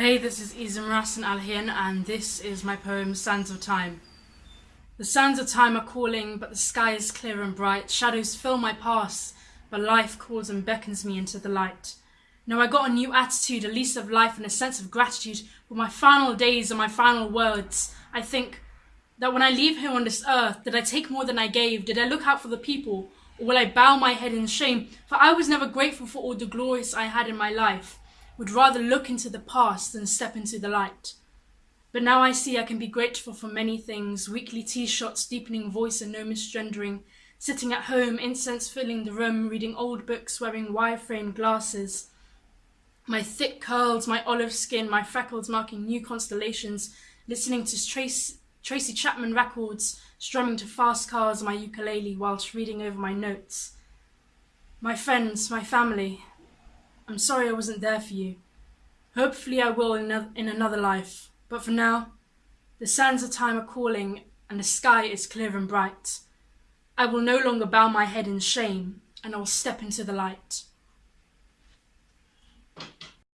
Hey, this is Izam Rasan Alhin, and this is my poem Sands of Time. The sands of time are calling, but the sky is clear and bright. Shadows fill my past, but life calls and beckons me into the light. Now I got a new attitude, a lease of life, and a sense of gratitude. for my final days and my final words, I think that when I leave here on this earth, did I take more than I gave? Did I look out for the people? Or will I bow my head in shame? For I was never grateful for all the glories I had in my life would rather look into the past than step into the light. But now I see I can be grateful for many things weekly T shots, deepening voice, and no misgendering. Sitting at home, incense filling the room, reading old books, wearing wire framed glasses. My thick curls, my olive skin, my freckles marking new constellations, listening to Tracy, Tracy Chapman records, strumming to fast cars on my ukulele whilst reading over my notes. My friends, my family, I'm sorry I wasn't there for you. Hopefully I will in, in another life, but for now, the sands of time are calling and the sky is clear and bright. I will no longer bow my head in shame and I will step into the light.